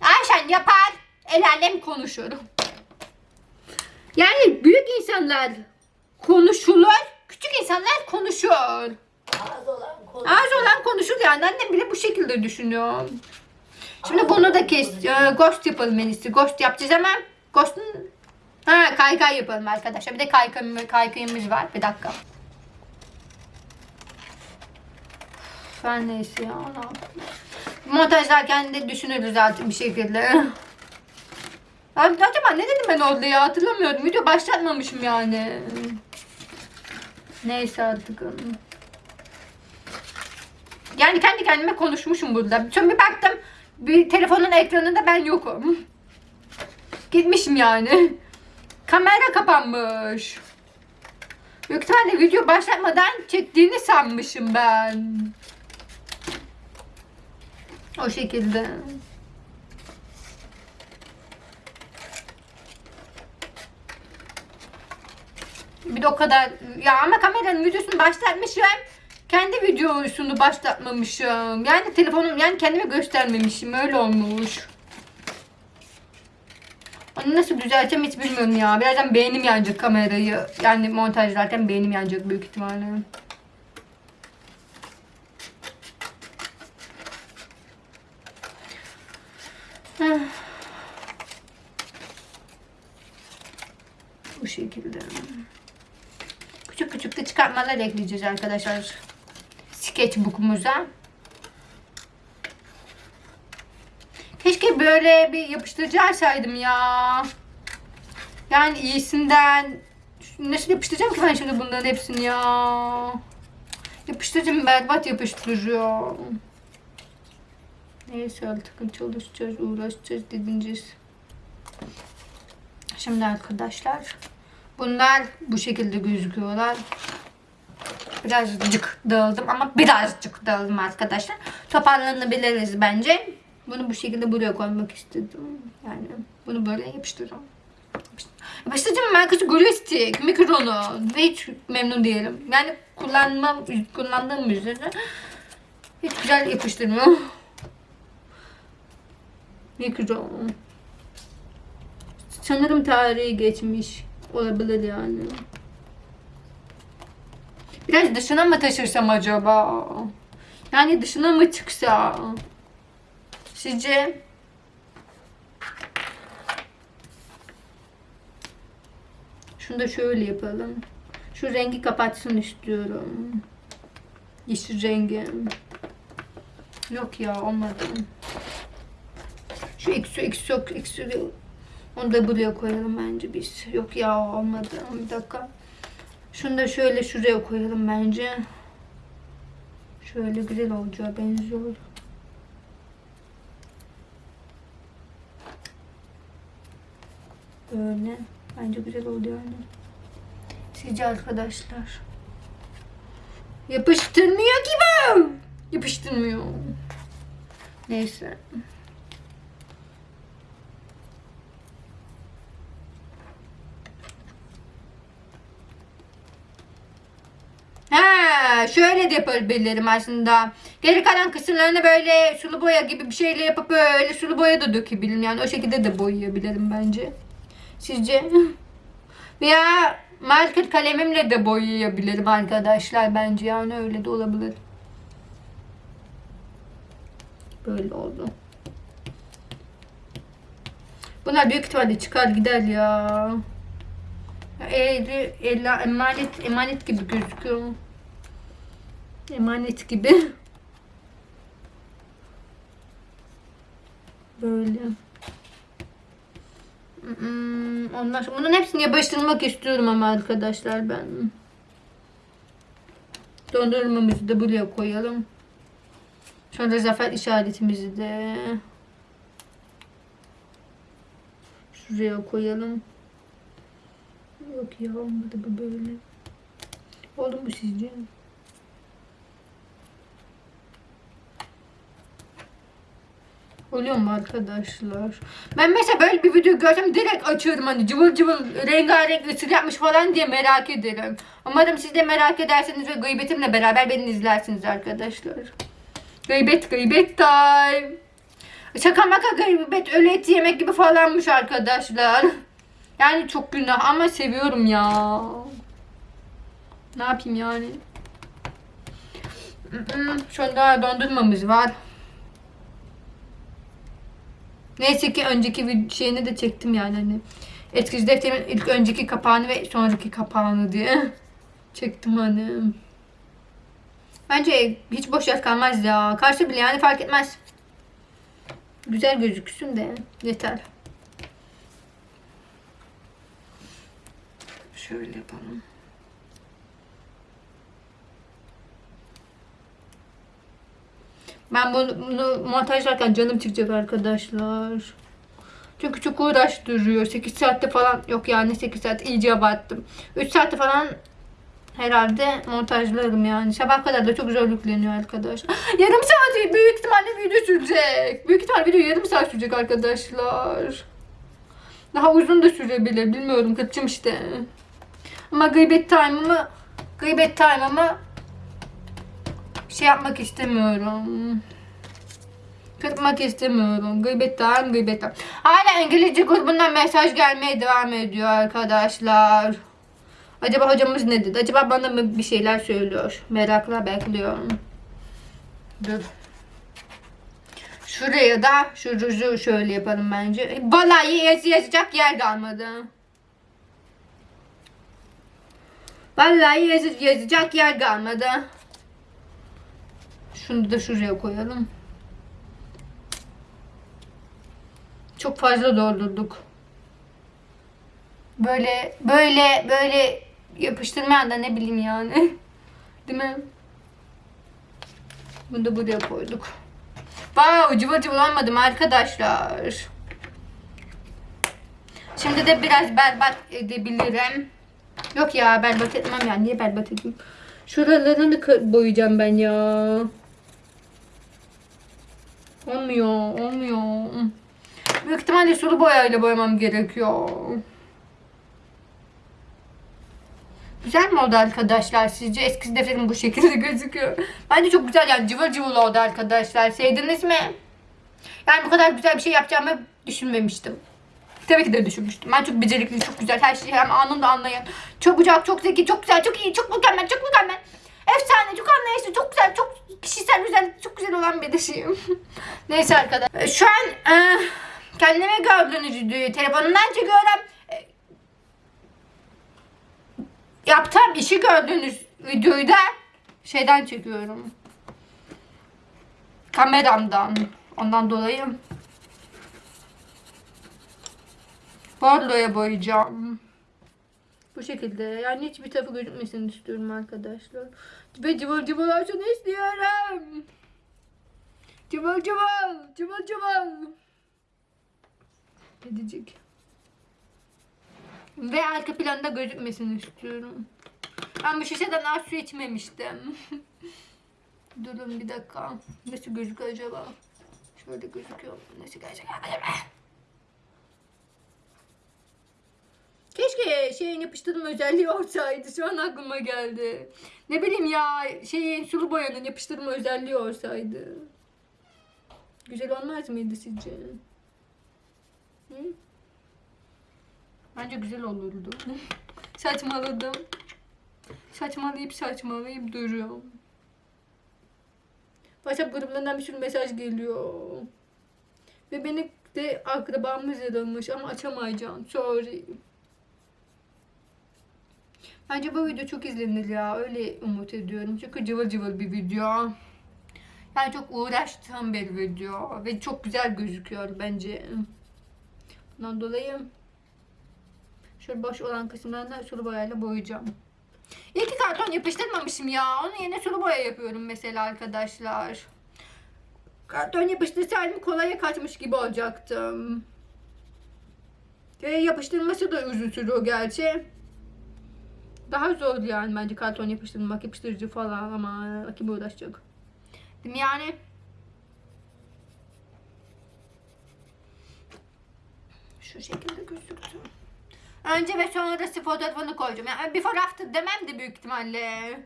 Ayşen yapar, el alem konuşur. Yani büyük insanlar konuşulur, küçük insanlar konuşur. Az olan konu. Az olan konuşur yani annem bile bu şekilde düşünüyor. Şimdi bunu da kes, e, ghost yapalım en iyisi. Ghost yapacağız ama ghost'un Ha kaykay yapalım arkadaşlar. Bir de kaykay, kaykayımız var. Bir dakika. Ben neyse ya. yapayım. Montajlarken de düşünürüz artık bir şekilde. Abi acaba ne dedim ben orada ya hatırlamıyorum. Video başlatmamışım yani. Neyse artık. Yani kendi kendime konuşmuşum burada. Sonra bir baktım bir telefonun ekranında ben yokum. Gitmişim yani. Kamera kapanmış. Büyük ihtimalle video başlatmadan çektiğini sanmışım ben. O şekilde. Bir de o kadar ya ama kameranın videosunu başlatmışım. Kendi videosunu başlatmamışım. Yani telefonum yani kendime göstermemişim. Öyle olmuş. Onu nasıl düzelteceğim hiç bilmiyorum ya. Birazdan beynim yanacak kamerayı. Yani montajlarken beynim yanacak büyük ihtimalle. Heh. Bu şekilde. Küçük çıkartmalar ekleyeceğiz arkadaşlar. Sketchbook'umuza. Keşke böyle bir yapıştırıcı alsaydım ya. Yani iyisinden. Nasıl yapıştıracağım ki ben şimdi bunların hepsini ya. Yapıştırıcım berbat yapıştırıyor. Neyse artık çalışacağız, uğraşacağız, didineceğiz. Şimdi arkadaşlar bunlar bu şekilde gözüküyorlar. Birazcık dağıldım ama birazcık dağıldım arkadaşlar. Toparlanabiliriz bence. Bunu bu şekilde buraya koymak istedim. Yani bunu böyle yapıştıracağım. Yapıştıracağım markası Gloristik, mikronu. Ve hiç memnun değilim. Yani kullanmam, kullandığım üzere hiç güzel yapıştırmıyor. Mikron. Sanırım tarihi geçmiş. Olabilir yani. Biraz dışına mı taşırsam acaba? Yani dışına mı çıksa? Sizce? Şunu da şöyle yapalım. Şu rengi kapatsın istiyorum. Yeşil rengi. Yok ya olmadı. Şu eksi eksi yok eksi onu da buraya koyalım bence biz. Yok ya olmadı. Bir dakika. Şunu da şöyle şuraya koyalım bence. Şöyle güzel olacağı benziyor. Böyle. Bence güzel oldu yani. Sizce arkadaşlar. Yapıştırmıyor ki bu. Yapıştırmıyor. Neyse. Ha, şöyle de yapabilirim aslında. Geri kalan kısımlarını böyle sulu boya gibi bir şeyle yapıp böyle sulu boya da dökebilirim. Yani o şekilde de boyayabilirim bence. Sizce? Veya marker kalemimle de boyayabilirim arkadaşlar bence yani öyle de olabilir. Böyle oldu. Bunlar büyük ihtimalle çıkar gider ya. Ela, emanet, emanet gibi gözüküyor. Emanet gibi. Böyle. Ondan sonra bunun hepsini yapıştırmak istiyorum ama arkadaşlar ben. Dondurmamızı da buraya koyalım. Sonra zafer işaretimizi de şuraya koyalım. Yok ya olmadı bu böyle. Oldu mu sizce? Oluyor arkadaşlar? Ben mesela böyle bir video görsem direkt açıyorum hani cıvıl cıvıl rengarenk ısır yapmış falan diye merak ederim. Umarım siz de merak edersiniz ve gıybetimle beraber beni izlersiniz arkadaşlar. Gıybet gıybet time. Şaka maka gıybet öyle et yemek gibi falanmış arkadaşlar. Yani çok günah ama seviyorum ya. Ne yapayım yani? Şu anda dondurmamız var. Neyse ki önceki şeyini de çektim yani hani. Etkisiz defterimin ilk önceki kapağını ve sonraki kapağını diye çektim hani. Bence hiç boş yer kalmaz ya. Karşı bile yani fark etmez. Güzel gözüksün de yeter. Şöyle yapalım. Ben bunu, bunu montajlarken canım çıkacak arkadaşlar. Çünkü çok uğraştırıyor. 8 saatte falan yok yani 8 saat iyice abarttım. 3 saatte falan herhalde montajlarım yani. Sabah kadar da çok zor arkadaşlar. Yarım saat büyük ihtimalle video sürecek. Büyük ihtimalle video yarım saat sürecek arkadaşlar. Daha uzun da sürebilir. Bilmiyorum kaçım işte. Ama gıybet time'ımı gıybet time'ımı şey yapmak istemiyorum. Kırpmak istemiyorum. Gıybet time, gıybet time. Hala İngilizce grubundan mesaj gelmeye devam ediyor arkadaşlar. Acaba hocamız ne dedi? Acaba bana mı bir şeyler söylüyor? Merakla bekliyorum. Dur. Şuraya da şu ruju şöyle yapalım bence. Vallahi yazı yazacak yer kalmadı. Vallahi yazı yazacak yer kalmadı. Şunu da şuraya koyalım. Çok fazla doldurduk. Böyle böyle böyle yapıştırmayan da ne bileyim yani. Değil mi? Bunu da buraya koyduk. Wow, cıvıl olmadım arkadaşlar. Şimdi de biraz berbat edebilirim. Yok ya berbat etmem ya. Niye berbat edeyim? Şuralarını boyayacağım ben ya. Olmuyor, olmuyor. Büyük ihtimalle sulu boyayla boyamam gerekiyor. Güzel mi oldu arkadaşlar sizce? Eski defterim bu şekilde gözüküyor. Bence çok güzel yani cıvıl cıvıl oldu arkadaşlar. Sevdiniz mi? Yani bu kadar güzel bir şey yapacağımı düşünmemiştim. Tabii ki de düşünmüştüm. Ben çok becerikli, çok güzel, her şeyi hem anında anlayan, çok güzel, çok zeki, çok güzel, çok iyi, çok mükemmel, çok mükemmel. Efsane, çok anlayışlı, çok güzel, çok kişisel güzel, çok güzel olan bir dişiyim. Neyse arkadaşlar. Şu an e, kendime gördüğünüz telefonumdan çekiyorum. E, yaptığım işi gördüğünüz videoyu da şeyden çekiyorum. Kameramdan. Ondan dolayı bordoya boyayacağım. Bu şekilde. Yani hiçbir tarafı gözükmesini istiyorum arkadaşlar. Ve cıvıl cıvıl olsun istiyorum. Cıvıl cıvıl. Cıvıl cıvıl. Edecek. Ve arka planda gözükmesini istiyorum. Ben bu şişeden az su içmemiştim. Durun bir dakika. Nasıl gözüküyor acaba? Şöyle gözüküyor. Nasıl gözüküyor acaba? Keşke şeyin yapıştırma özelliği olsaydı. Şu an aklıma geldi. Ne bileyim ya şeyin sulu boyanın yapıştırma özelliği olsaydı. Güzel olmaz mıydı sizce? Hı? Bence güzel olurdu. Saçmaladım. Saçmalayıp saçmalayıp duruyorum. WhatsApp grubundan bir sürü mesaj geliyor. Ve beni de akrabamız aramış ama açamayacağım. Sorry. Bence bu video çok izlenir ya. Öyle umut ediyorum. Çünkü cıvıl cıvıl bir video. Yani çok uğraştığım bir video. Ve çok güzel gözüküyor bence. Bundan dolayı şöyle boş olan kısımlarını sulu boyayla boyayacağım. İyi ki karton yapıştırmamışım ya. Onun yerine sulu boya yapıyorum mesela arkadaşlar. Karton yapıştırsaydım kolaya kaçmış gibi olacaktım. Ve yapıştırması da uzun sürüyor gerçi. Daha zor yani bence karton yapıştırmak, yapıştırıcı falan ama kim uğraşacak. Değil mi yani? Şu şekilde gözüktü. Önce ve sonrası fotoğrafını koyacağım. Yani before after demem de büyük ihtimalle.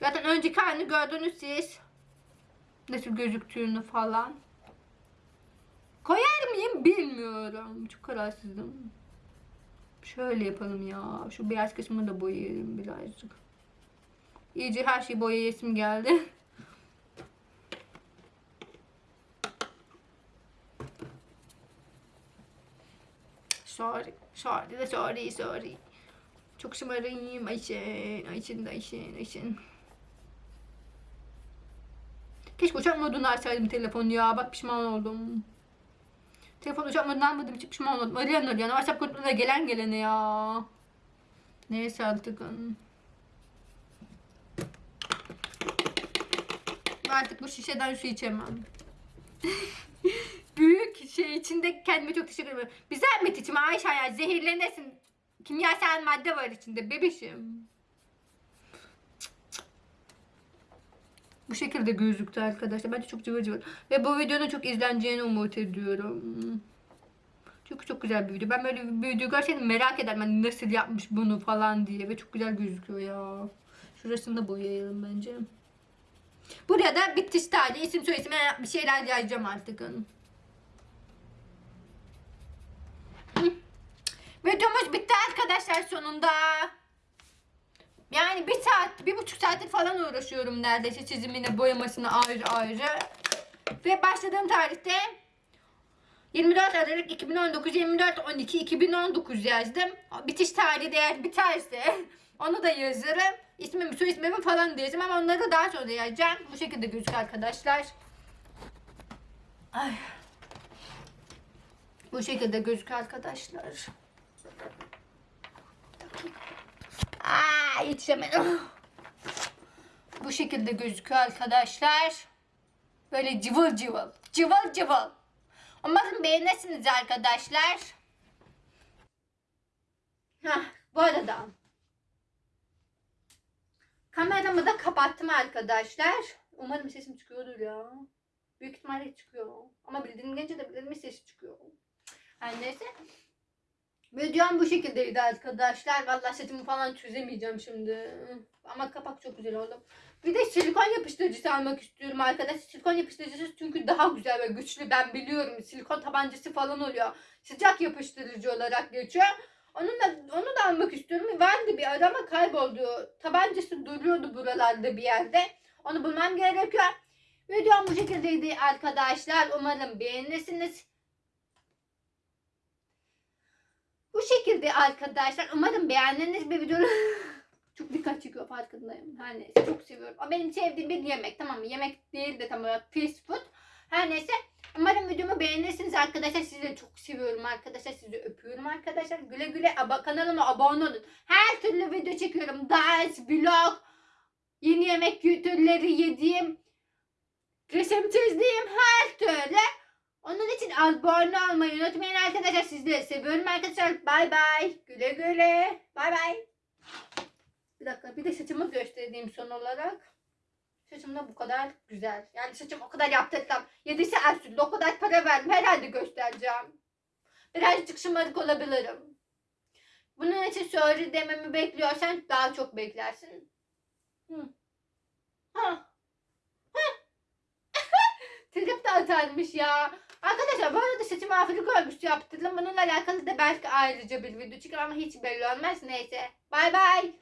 Zaten önceki halini gördünüz siz. Nasıl gözüktüğünü falan. Koyar mıyım bilmiyorum. Çok kararsızım. Şöyle yapalım ya. Şu beyaz kısmını da boyayalım birazcık. İyice her şeyi boyayasım geldi. Sorry. Sorry de sorry sorry. Çok şımarayım Ayşen. Ayşen de Ayşen Ayşen. Keşke uçak modunu açsaydım telefonu ya. Bak pişman oldum. Telefon uçak modunu almadığım için pişman oldum. Arayan arayan. WhatsApp grubuna gelen gelene ya. Neyse artık. artık bu şişeden su içemem. Büyük şey içinde kendime çok teşekkür ederim. Bir zahmet içme Ayşe ya zehirlenirsin. Kimyasal madde var içinde bebişim. Bu şekilde gözüktü arkadaşlar. Bence çok cıvır cıvır. Ve bu videonun çok izleneceğini umut ediyorum. Çünkü çok güzel bir video. Ben böyle bir video görseydim merak ederim. Hani nasıl yapmış bunu falan diye. Ve çok güzel gözüküyor ya. Şurasını da boyayalım bence. Buraya da bitiş tarihi, isim soyisim bir şeyler yazacağım artık. Videomuz bitti arkadaşlar sonunda. Yani bir saat, bir buçuk saattir falan uğraşıyorum neredeyse çizimine, boyamasına ayrı ayrı. Ve başladığım tarihte 24 Aralık 2019, 24 12 2019 yazdım. Bitiş tarihi de eğer biterse onu da yazarım. İsmimi, soy ismimi falan da ama onları daha sonra yazacağım. Bu şekilde gözüküyor arkadaşlar. Ay. Bu şekilde gözüküyor arkadaşlar. Aa, yetişemedim. Bu şekilde gözüküyor arkadaşlar. Böyle cıvıl cıvıl. Cıvıl cıvıl. Umarım beğenirsiniz arkadaşlar. Hah, bu arada kameramı da kapattım arkadaşlar. Umarım sesim çıkıyordur ya. Büyük ihtimalle çıkıyor. Ama bildiğim gelince de bildiğim sesi çıkıyor. Her neyse. Videom bu şekildeydi arkadaşlar. Vallahi setimi falan çözemeyeceğim şimdi. Ama kapak çok güzel oldu. Bir de silikon yapıştırıcısı almak istiyorum arkadaşlar. Silikon yapıştırıcısı çünkü daha güzel ve güçlü. Ben biliyorum. Silikon tabancası falan oluyor. Sıcak yapıştırıcı olarak geçiyor. Onun da, onu da almak istiyorum. Vardı bir arama kayboldu. Tabancası duruyordu buralarda bir yerde. Onu bulmam gerekiyor. Videom bu şekildeydi arkadaşlar. Umarım beğenirsiniz. Bu şekilde arkadaşlar. Umarım beğendiğiniz bir video. çok dikkat çekiyor farkındayım. Her neyse çok seviyorum. O benim sevdiğim bir yemek tamam mı? Yemek değil de tam olarak fast food. Her neyse. Umarım videomu beğenirsiniz arkadaşlar. Sizi de çok seviyorum arkadaşlar. Sizi öpüyorum arkadaşlar. Güle güle aba kanalıma abone olun. Her türlü video çekiyorum. Ders, vlog, yeni yemek türleri yediğim, resim çizdiğim her türlü. Onun için abone olmayı unutmayın arkadaşlar. Sizleri seviyorum arkadaşlar. Bay bay. Güle güle. Bay bay. Bir dakika bir de saçımı göstereyim son olarak. Saçım da bu kadar güzel. Yani saçım o kadar yaptırdım. Yedisi Ersu'da o kadar para verdim. Herhalde göstereceğim. Birazcık şımarık olabilirim. Bunun için söyle dememi bekliyorsan daha çok beklersin. Hı. Ha. Trip de atarmış ya. Arkadaşlar bu arada saçımı Afrika örgüsü yaptırdım. Bununla alakalı da belki ayrıca bir video çıkar ama hiç belli olmaz. Neyse. Bay bay.